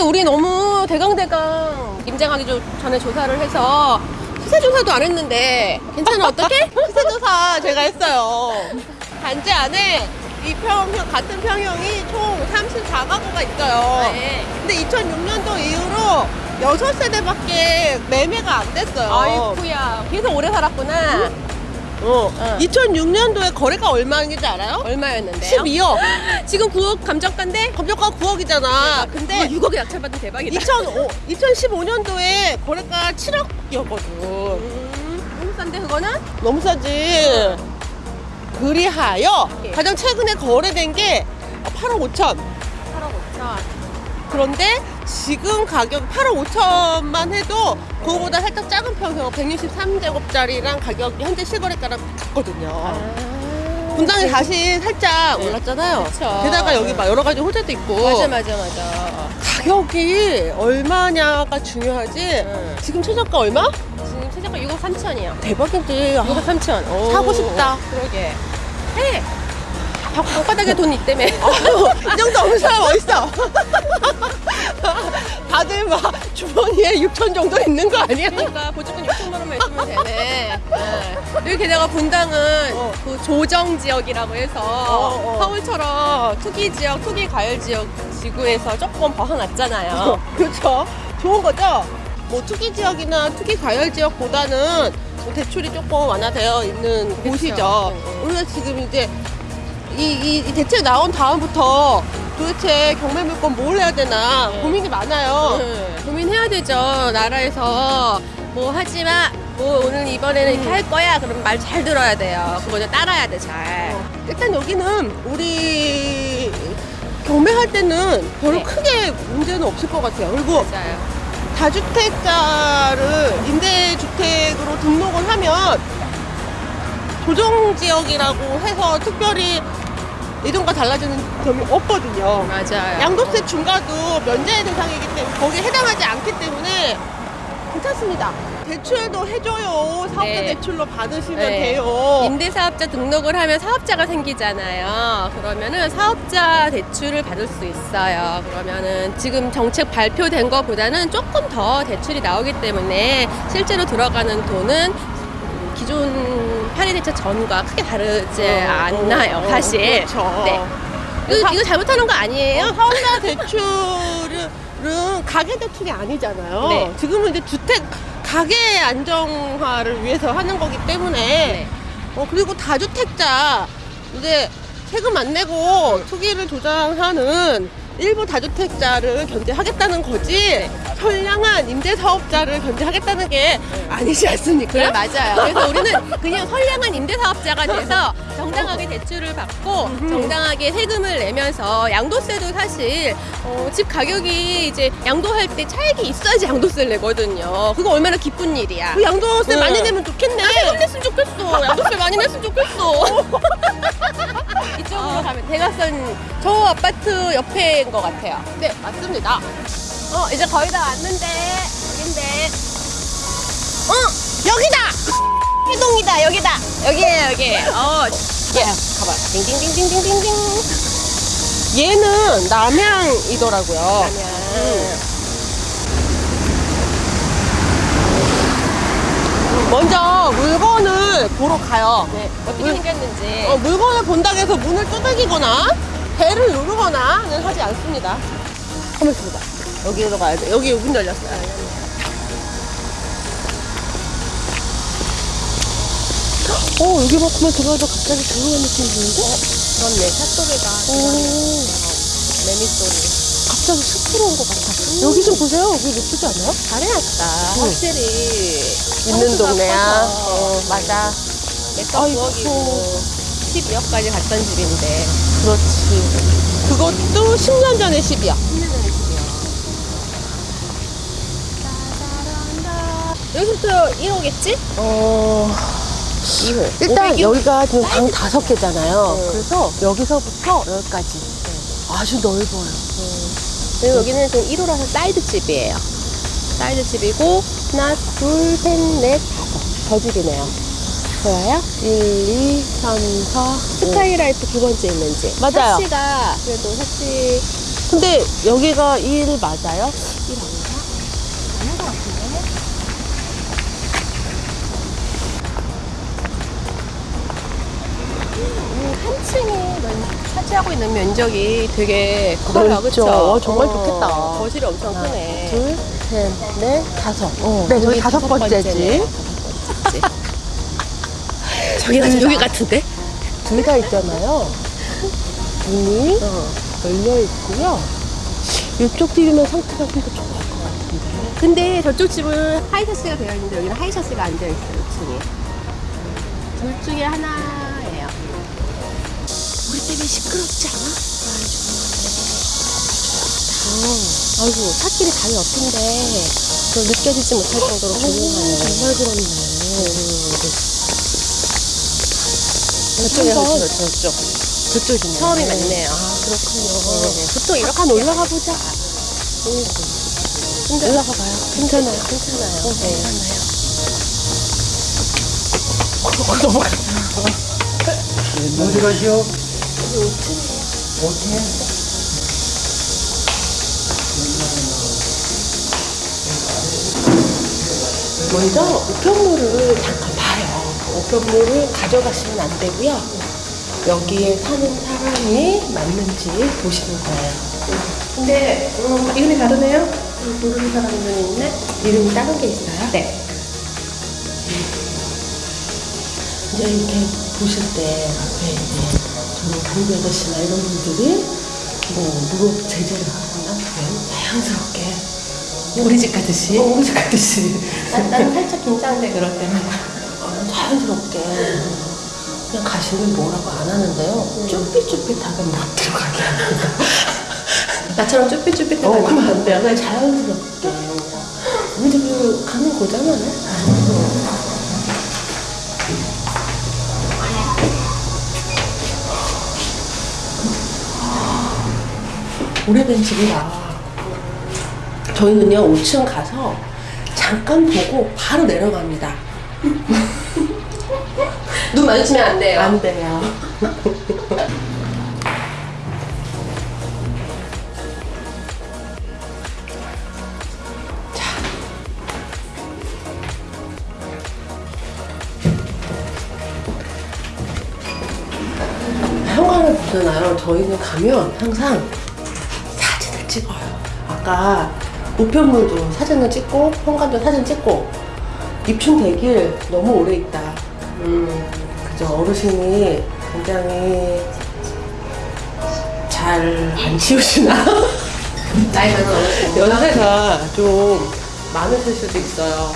우리 너무 대강대강 임장하기 조- 전에 조사를 해서 시세 조사도 안 했는데 괜찮아 어떡해? 시세조사 제가 했어요. 단지 안에 이 평형, 같은 평형이 총 34가구가 있어요. 네. 근데 2006년도 이후로 6세대밖에 매매가 안 됐어요. 아이쿠야 그래서 오래 살았구나 어. 어. 2006년도에 거래가 얼마인지 알아요? 얼마였는데요? 12억. 지금 9억 감정가인데 검정가 9억이잖아. 근데 6억에 낙찰받은 대박이다 2005, 2015년도에 거래가 7억이었거든. 음, 너무 싼데 그거는? 너무 싸지. 그리하여 예. 가장 최근에 거래된 게 8억 5천. 8억 5천 그런데 지금 가격 8억 5천만 해도 그거보다 살짝 작은 평형 163제곱짜리랑 가격이 현재 실거래가랑 같거든요. 분당이 다시 살짝 네. 올랐잖아요. 그쵸. 게다가 여기 막 여러 가지 호재도 있고 맞아 맞아 맞아 가격이 얼마냐가 중요하지. 응. 지금 최저가 얼마? 지금 최저가 6억 3천이요 대박인데. 아, 6억 3천 사고 싶다. 그러게 해 바닥에 돈 있다며 이 정도 없는 사람 어딨어? 다들 막 주머니에 6천 정도 있는 거 아니야? 그러니까 보조금 6천만 원만 있으면 되네 네. 여기 게다가 분당은 어. 그 조정 지역이라고 해서 어. 서울처럼 투기 지역 투기 과열 지역 지구에서 조금 벗어났잖아요 그렇죠. 좋은 거죠? 뭐 투기 지역이나 투기 과열 지역보다는 뭐 대출이 조금 완화되어 있는 그쵸. 곳이죠. 응, 우리가 지금 이제 이, 이, 이 대책 나온 다음부터 도대체 경매 물건 뭘 해야 되나 네. 고민이 많아요. 네, 고민해야 되죠. 나라에서 뭐 하지 마. 뭐 오늘 이번에는 이렇게 할 거야. 그럼 말 잘 들어야 돼요. 그거 좀 따라야 돼 잘. 일단 여기는 우리 경매할 때는 별로 네. 크게 문제는 없을 것 같아요. 그리고 맞아요. 다주택자를 임대주택으로 등록을 하면 조정지역이라고 해서 특별히 이동과 달라지는 점이 없거든요. 맞아요. 양도세 중과도 면제 대상이기 때문에 거기에 해당하지 않기 때문에 괜찮습니다. 대출도 해줘요. 사업자 네. 대출로 받으시면 네. 돼요. 임대사업자 등록을 하면 사업자가 생기잖아요. 그러면은 사업자 대출을 받을 수 있어요. 그러면은 지금 정책 발표된 것보다는 조금 더 대출이 나오기 때문에 실제로 들어가는 돈은 기존 파리대차 전과 크게 다르지 어, 않나요, 어, 어, 사실. 그렇죠. 네. 이거, 이거 잘못하는 거 아니에요? 어, 사업자 대출은 가계 대출이 아니잖아요. 네. 지금은 이제 주택 가계 안정화를 위해서 하는 거기 때문에 네. 어 그리고 다주택자 이제 세금 안 내고 투기를 조장하는 일부 다주택자를 견제하겠다는 거지 선량한 임대사업자를 견제하겠다는 게 아니지 않습니까? 그래 맞아요. 그래서 우리는 그냥 선량한 임대사업자가 돼서 정당하게 대출을 받고. 정당하게 세금을 내면서 양도세도 사실 어, 집 가격이 이제 양도할 때 차익이 있어야지 양도세를 내거든요. 그거 얼마나 기쁜 일이야. 그 양도세 네. 많이 내면 좋겠네. 아, 세금 냈으면 좋겠어. 양도세 많이 냈으면 좋겠어. 이쪽으로 가면 대각선 저 아파트 옆에인 것 같아요. 네, 맞습니다. 어 이제 거의 다 왔는데 여긴데. 어 여기다! 해동이다 여기다 여기에요 여기 어 예. 가봐 띵띵띵띵띵띵띵 얘는 남양이더라고요. 아니야 먼저 물건을 보러 가요. 네 어떻게 물- 생겼는지 어, 물건을 본다고 해서 문을 두들기거나 배를 누르거나는 하지 않습니다. 가만 있습니다. 여기로 가야 돼. 여기 문 열렸어요. 어, 여기 막 그만 들어가도 갑자기 조용한 느낌이 드는데? 그렇네 샷소리가 오, 매미 소리 갑자기 숲 들어온 것 같아. 여기 좀 보세요. 여기 예쁘지 않아요? 잘해놨다 응. 확실히 있는 동네야. 커서. 어, 맞아. 아이고. 9억이고 12억까지 갔던 집인데 그렇지. 그것도 10년 전에 10이야. 10년 전에 집이야 여기서부터 1호겠지? 어. 2호 일단 여기가 지금 방 다섯 개잖아요. 네. 그래서 여기서부터 여기까지 아주 넓어요. 그리고 여기는 지금 1호라서 사이드 집이에요. 사이드 집이고 하나, 둘, 셋, 넷, 다섯. 저 집이네요. 보여요? 1, 2, 3, 4. 스카이라이트 두 번째 있는 집. 맞아요. 샤시가 그래도 샤시 근데 여기가 1 맞아요? 한 층이 면- 차지하고 있는 면적이 되게 커요. 그쵸? 어, 정말 좋겠다. 거실이 엄청 크네. 둘, 셋, 넷, 다섯. 어, 네, 저기 여기 다섯 번째지. 저기가 여기 같은데? 둘 다 있잖아요. 문이 열려 있고요. 이쪽 집이면 상태가 좀 더 좋을 것 같은데. 근데 저쪽 집은 하이셔츠가 되어 있는데 여기는 하이셔츠가 안 되어 있어요. 2층에. 둘 중에 하나 때문에 시끄럽지 않아? 아이고 찻길이 바로 옆인데 저 느껴지지 못할 정도로 조용하네. 정말 그렇네. 저쪽에 한번 저쪽 저쪽. 저쪽이네. 처음이 맞네요. 아, 그렇군요. 보통 이렇게 올라가 보자. 근데 올라가 봐요. 괜찮아요. 괜찮아요. 어, 네. 어디 가시오? 5층. 먼저 우편물을 잠깐 봐요. 우편물을 가져가시면 안 되고요. 여기에 사는 사람이 맞는지 보시는 거예요. 근데 음, 이름이 다르네요? 모르는 사람들이 있네? 이름이 다른 게 있어요? 네. 이제 이렇게 보실 때 앞에 이제 저는 경비 아저씨나 이런 분들이 뭐 무릎 제재를 하거나 자연스럽게 우리 집 가듯이 어, 우리 집 가듯이 나는 살짝 긴장돼 그럴 때는. 어, 자연스럽게 그냥 가시면 뭐라고 안 하는데요. 쭈삣쭈삣하게 못 들어가게 합니다. 나처럼 쭈삣쭈삣해 어, 그러면 안 돼요. 그냥 자연스럽게. 우리 집 가는 거잖아요. 오래된 집이라 저희는요 5층 가서 잠깐 보고 바로 내려갑니다. 눈 마주치면 안 돼요. 안 돼요. 자. 현관을 보잖아요. 저희는 가면 항상. 아까 우편물도 사진을 찍고, 현관도 사진 찍고, 입춘 대길 너무 오래 있다. 음, 그죠. 어르신이 굉장히 잘 안 치우시나? 나이 많은 어르신. 연세가 좀 많으실 수도 있어요.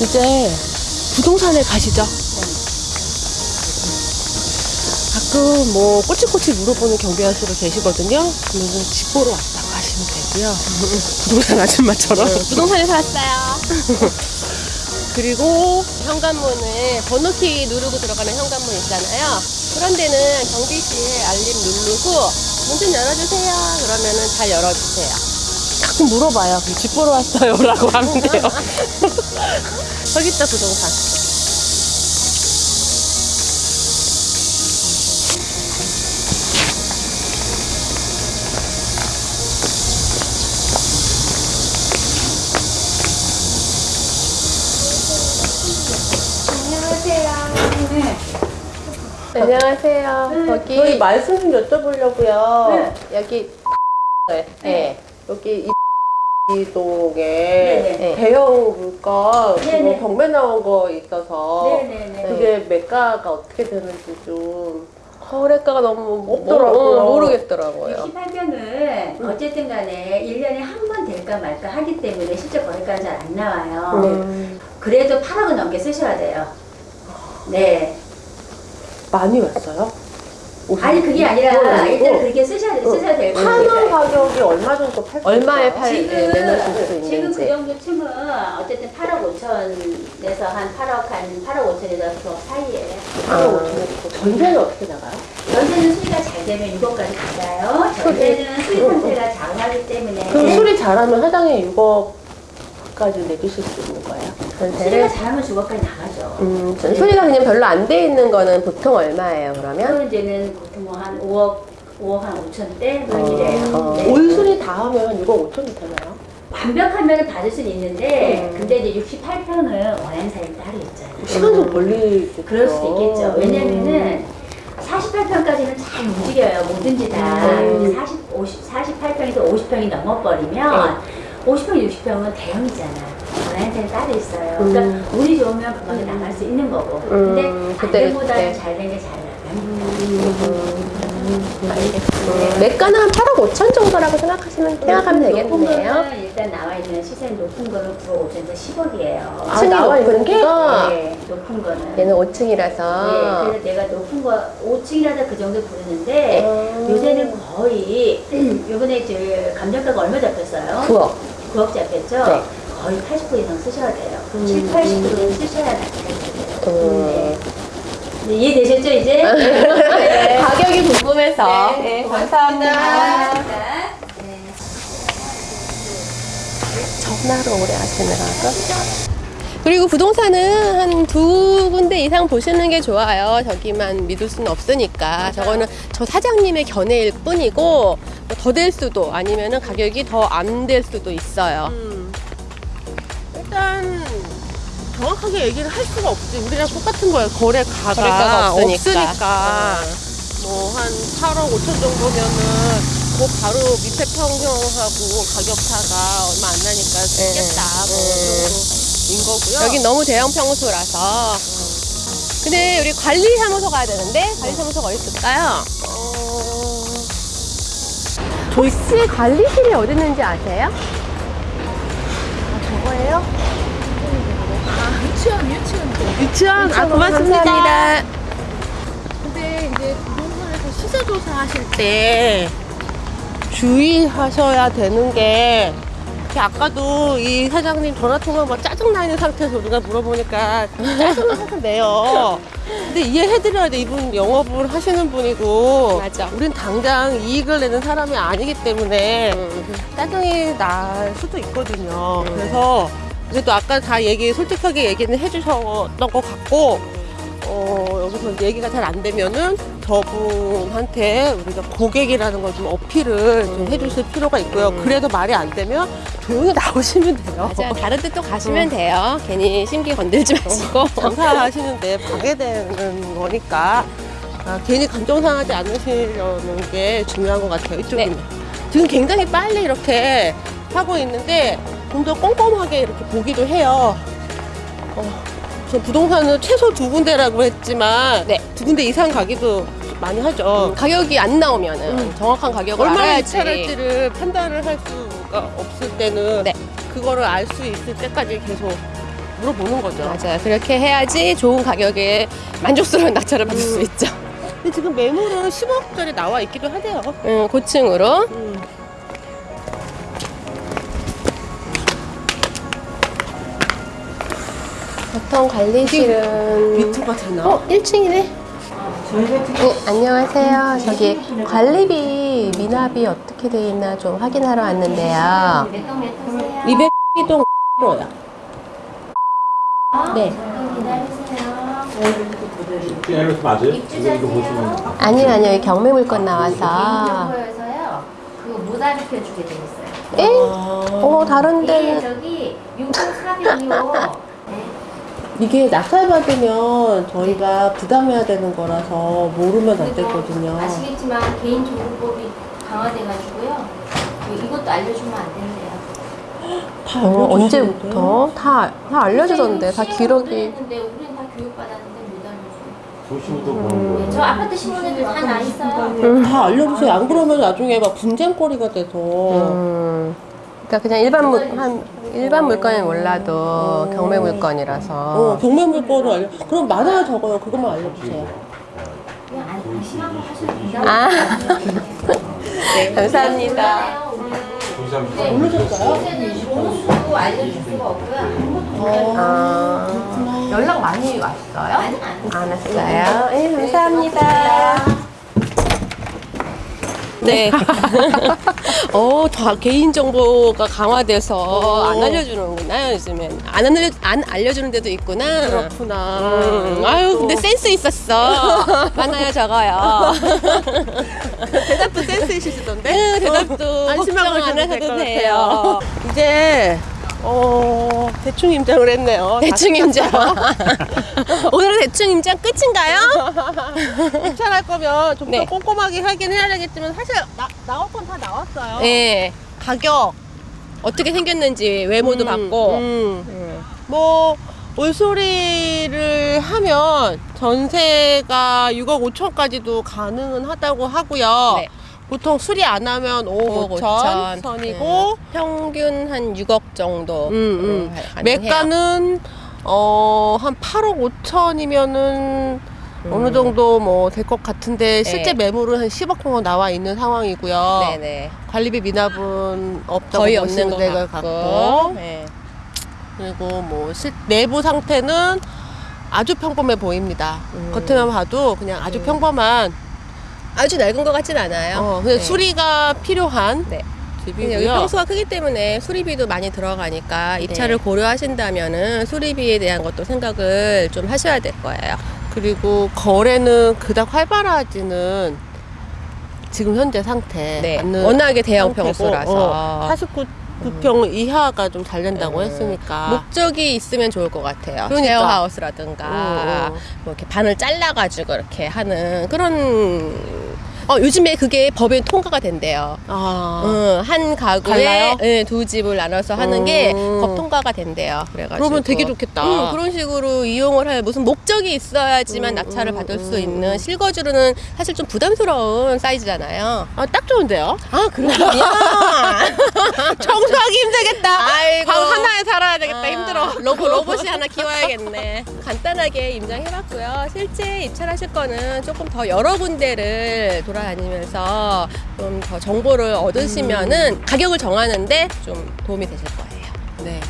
이제 부동산에 가시죠. 가끔 뭐 꼬치꼬치 물어보는 경비 아저씨가 계시거든요. 그러면 집 보러 왔다고 하시면 되고요. 부동산 아줌마처럼. 부동산에서 왔어요. 그리고 현관문을 번호키 누르고 들어가는 현관문 있잖아요. 그런 데는 경비실 알림 누르고 문 좀 열어주세요. 그러면은 잘 열어주세요. 가끔 물어봐요. 집 보러 왔어요. 라고 하면 돼요. 저기 있다, 부동산. 안녕하세요. 거기 저희 말씀 좀 여쭤보려고요. 여기 네. 네. 여기 이 동에 네. 대형 물건 경매 나온 거 있어서 네네네. 그게 매가가 어떻게 되는지 좀 거래가가 너무 없더라고요. 모, 르겠더라고요 18변은 어쨌든 간에 1년에 한 번 될까 말까 하기 때문에 실제 거래가는 잘 안 나와요. 음, 그래도 8억은 넘게 쓰셔야 돼요. 네. 많이 왔어요? 아니 그게 아니라 일단 그렇게 쓰셔야 돼, 쓰셔야 될 파는 거예요. 가격이 얼마 정도 팔 얼마에 수팔 내놓으실 수 지금 그 있는지. 정도 층은 어쨌든 8억 5천에서 한 8억 한 8억 5천에서 그 사이에 아, 전세는 어떻게 나가요? 연세는 수리가 잘 되면 6억까지 받아요. 전세는 수리 상태가 장하기 때문에 그럼 수리 잘하면 해당에 6억 얼마까지 내주실 수 있는 거예요? 전세를? 잘하면 주거까지 나가죠. 음, 전 소리가 그냥 별로 안 돼 있는 거는 보통 얼마예요, 그러면? 이제는 보통 뭐한 5억, 5억 한 5천대 뭐 이래요. 어. 네. 올 수리 다 하면 6억 5천이 되나요? 완벽하면 받을 수는 있는데 음. 근데 이제 68평은 원하는 사람이 따로 있잖아요. 시간 좀 걸리겠죠. 그럴 수도 있겠죠. 왜냐면은 48평까지는 잘 움직여요. 뭐든지 다. 음. 근데 40, 50, 48평에서 50평이 넘어버리면 50평, 60평은 대형이잖아. 사람이 따로 있어요. 그러니까 운이 좋으면 금방 나갈 수 있는 거고. 근데 음, 그때, 안 된보다는 그때. 잘된 게 잘 나가요. 알겠습니다. 매가는 한 8억 5천 정도라고 생각하시면 생각하면 높은 되겠네요. 거는 일단 나와 있는 시세 높은 거는 9억 5천에서 10억이에요. 아, 나와 있는 게? 네, 높은 거는. 얘는 5층이라서. 네, 그래서 내가 높은 거 5층이라도 그 정도 부르는데 음. 요새는 거의 요번에 저 감정가가 얼마 잡혔어요? 9억. 9억 잡혔죠? 네. 거의 80% 이상 쓰셔야 돼요. 7, 80%는 쓰셔야 돼요. 음. 네. 네, 이해되셨죠 이제? 네. 가격이 궁금해서. 네, 네, 고맙습니다. 감사합니다. 네. 전화로 오래 하시느라고. 그리고 부동산은 한 두 군데 이상 보시는 게 좋아요. 저기만 믿을 수는 없으니까. 저거는 저 사장님의 견해일 뿐이고 뭐더될 수도 아니면은 가격이 더 안 될 수도 있어요. 음. 일단 정확하게 얘기를 할 수가 없지. 우리랑 똑같은 거예요. 거래가가, 거래가가 없으니까. 없으니까. 뭐한 8억 5천 정도면은 그 바로 밑에 평형하고 가격 차가 얼마 안 나니까 쓰겠다. 뭐 정도인 거고요. 여기 너무 대형 평수라서. 근데 우리 관리 사무소 가야 되는데 관리 사무소가 어디 있을까요? 어... 혹시 관리실이 어디 있는지 아세요? 저거예요? 아, 유치원, 유치원. 유치원? 아, 고맙습니다. 감사합니다. 근데 이제 부동산에서 시세 조사 하실 때 주의하셔야 되는 게 아까도 이 사장님 전화 통화 막 짜증나 있는 상태에서 우리가 물어보니까 짜증을 항상 내요. 근데 이해해드려야 돼. 이분 영업을 하시는 분이고. 맞아. 우린 당장 이익을 내는 사람이 아니기 때문에 음. 짜증이 날 수도 있거든요. 그래서 그래도 아까 다 얘기 솔직하게 얘기는 해주셨던 것 같고 어, 여기서 얘기가 잘 안 되면은 저분한테 우리가 고객이라는 걸 좀 어필을 좀 해주실 필요가 있고요. 그래도 말이 안 되면 조용히 나오시면 돼요. 맞아요. 다른 데 또 가시면 돼요. 괜히 심기 건들지 마시고. 장사하시는데 방해되는 거니까 아, 괜히 감정 상하지 않으시려는 게 중요한 것 같아요. 이쪽은 지금 굉장히 빨리 이렇게 하고 있는데 좀더 꼼꼼하게 이렇게 보기도 해요. 어, 저 부동산은 최소 두 군데라고 했지만 네. 두 군데 이상 가기도 많이 하죠. 가격이 안 나오면은 음. 정확한 가격을 얼마나. 입찰할지를 판단을 할 수가 없을 때는 네. 그거를 알 수 있을 때까지 계속 물어보는 거죠. 맞아요. 그렇게 해야지 좋은 가격에 만족스러운 낙찰을 받을 수 있죠. 근데 지금 매물은 10억짜리 나와 있기도 하대요. 음, 고층으로. 보통 관리실은 비트가 되나? 어, 1층이네. 네, 안녕하세요. 저기 관리비, 미납이 어떻게 돼 있나 좀 확인하러 왔는데요. 몇동몇 통세요? 200동 로야. 네. 맞아요? 보시면 아니요, 아니요. 경매 물건 나와서. 그거 못 가르쳐 주게 돼 있어요. 에? 어, 다른 이게 데는. 저기 604병이요. 이게 낙찰받으면 저희가 부담해야 되는 거라서 모르면 안 되거든요. 아시겠지만 개인정보법이 강화돼가지고요. 그 이것도 알려주면 안 된대요. 다 어? 언제부터? 다, 다 알려주던데. 다 기록이. 했는데 우리는 다 교육받았는데 못 알려줘요. 보시면도 보는 네, 거예요. 저 아파트 신문에도 다 나 있어요. 음. 다 알려주세요. 안 그러면 나중에 막 분쟁거리가 돼서. 음. 그러니까 그냥 일반 물, 한, 일반 물건은 몰라도 경매 물건이라서. 어, 경매 물건을 알려. 그럼 많아요, 적어요. 그것만 알려주세요. 그냥 안 심한 거 하셔도 된다고. 아. 감사합니다. 네, 모르셨어요? 번호수도 알려줄 수가 없고요. 아, 연락 많이 왔어요? 안안 왔어요. 네, 감사합니다. 네. 어, 다 개인 정보가 강화돼서 어. 안 알려주는구나 요즘엔. 안 알려 안 알려주는 데도 있구나. 그렇구나. 음, 아유 근데 센스 있었어. 많아요 적어요. 대답도 센스 있으시던데? 네, 대답도 안심하고 걱정 안 하셔도 될것 돼요. 이제 어 대충 임장을 했네요. 대충 임장. 오늘은 대충 임장 끝인가요? 입찰할 거면 좀더 네. 꼼꼼하게 하긴 해야 되겠지만 사실 나, 나올 건 다 나왔어요. 네. 가격 어떻게 생겼는지 외모도 음, 봤고. 음. 음. 뭐 올소리를 하면 전세가 6억 5천까지도 가능은 하다고 하고요. 네. 보통 수리 안 하면 5억 5천 5천. 선이고 음, 평균 한 6억 정도. 음, 음. 가능해요. 매가는 어, 한 8억 5천이면은 어느 정도 뭐 될 것 같은데 실제 음. 네. 매물은 한 10억 정도 나와 있는 상황이고요. 네네. 관리비 미납은 없다고 거의 없는 것 같고. 네. 그리고 뭐 실, 내부 상태는 아주 평범해 보입니다. 음. 겉에만 봐도 그냥 아주 평범한 아주 낡은 것 같진 않아요. 어, 그냥 네. 수리가 필요한 네. 집이고요. 평수가 크기 때문에 수리비도 많이 들어가니까 입찰을 네. 고려하신다면은 수리비에 대한 것도 생각을 좀 하셔야 될 거예요. 그리고 거래는 그닥 활발하지는 지금 현재 상태 네. 워낙에 대형 평수라서. 어, 49 9평 이하가 좀 잘 된다고 음. 했으니까 목적이 있으면 좋을 것 같아요. 그러니까. 쉐어하우스라든가 어, 어. 뭐 이렇게 반을 잘라가지고 이렇게 하는 그런. 어 요즘에 그게 법에 통과가 된대요. 아, 응, 한 가구에? 예, 두 집을 나눠서 하는 게 음. 법 통과가 된대요. 그래가지고 그러면 되게 좋겠다. 응, 그런 식으로 이용을 할 무슨 목적이 있어야지만 음, 낙찰을 음, 받을 수 음, 있는 음. 실거주로는 사실 좀 부담스러운 사이즈잖아요. 아, 딱 좋은데요? 아 그렇군요. 청소하기 힘들겠다. 아이고. 방 하나에 살아야 되겠다. 아, 힘들어. 로봇 로봇이 하나 키워야겠네. 간단하게 임장해봤고요. 실제 입찰하실 거는 조금 더 여러 군데를 돌아 다니면서 좀 더 정보를 얻으시면은 음. 가격을 정하는데 좀 도움이 되실 거예요. 네.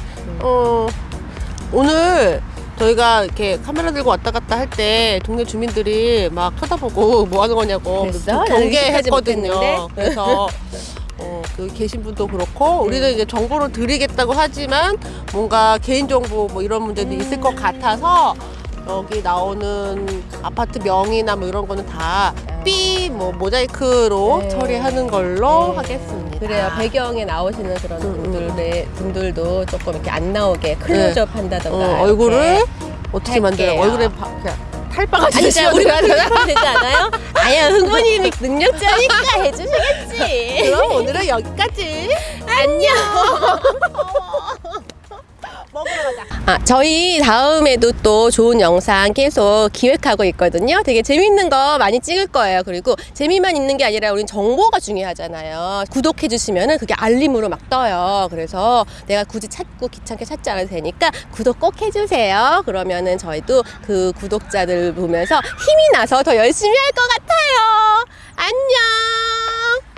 어, 오늘 저희가 이렇게 카메라 들고 왔다 갔다 할 때 동네 주민들이 막 쳐다보고 뭐 하는 거냐고 경계했거든요. 그래서 어, 그 계신 분도 그렇고 우리는 이제 정보를 드리겠다고 하지만 뭔가 개인정보 뭐 이런 문제도 있을 것 같아서 여기 나오는 아파트 명이나 뭐 이런 거는 다 삐 뭐 모자이크로 네. 처리하는 걸로 네. 하겠습니다. 그래요. 배경에 나오시는 그런 음, 분들의 분들도 조금 이렇게 안 나오게 클로즈업 한다던가. 어. 얼굴을 어떻게. 만들어요? 얼굴에 바, 그냥 탈바가 아, 진짜 지시면 우리 돼야 되나? 되지 않아요? 아야 흥부님이 능력자니까 해주시겠지. 그럼 오늘은 여기까지. 안녕. 먹으러 가자. 아, 저희 다음에도 또 좋은 영상 계속 기획하고 있거든요. 되게 재밌는 거 많이 찍을 거예요. 그리고 재미만 있는 게 아니라 우린 정보가 중요하잖아요. 구독해 주시면은 그게 알림으로 막 떠요. 그래서 내가 굳이 찾고 귀찮게 찾지 않아도 되니까 구독 꼭 해주세요. 그러면은 저희도 그 구독자들 보면서 힘이 나서 더 열심히 할 것 같아요. 안녕!